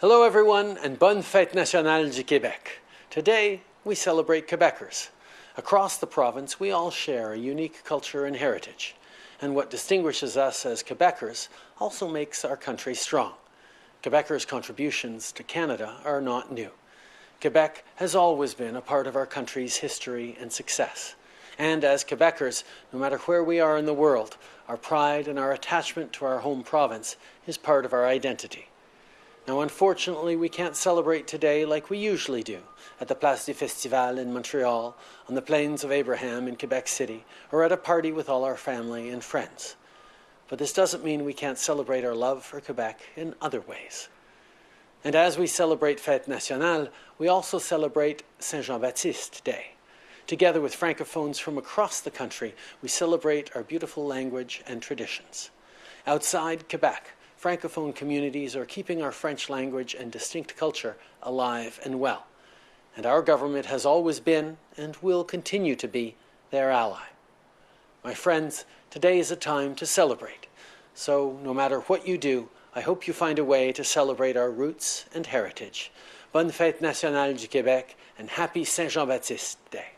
Hello everyone and bonne fête nationale du Québec. Today we celebrate Quebecers. Across the province we all share a unique culture and heritage. And what distinguishes us as Quebecers also makes our country strong. Quebecers' contributions to Canada are not new. Quebec has always been a part of our country's history and success. And as Quebecers, no matter where we are in the world, our pride and our attachment to our home province is part of our identity. Now, unfortunately, we can't celebrate today like we usually do at the Place du Festival in Montreal, on the Plains of Abraham in Quebec City, or at a party with all our family and friends. But this doesn't mean we can't celebrate our love for Quebec in other ways. And as we celebrate Fête Nationale, we also celebrate Saint Jean Baptiste Day. Together with Francophones from across the country, we celebrate our beautiful language and traditions. Outside Quebec, Francophone communities are keeping our French language and distinct culture alive and well. And our government has always been, and will continue to be, their ally. My friends, today is a time to celebrate. So, no matter what you do, I hope you find a way to celebrate our roots and heritage. Bonne Fête Nationale du Québec and happy Saint Jean-Baptiste Day.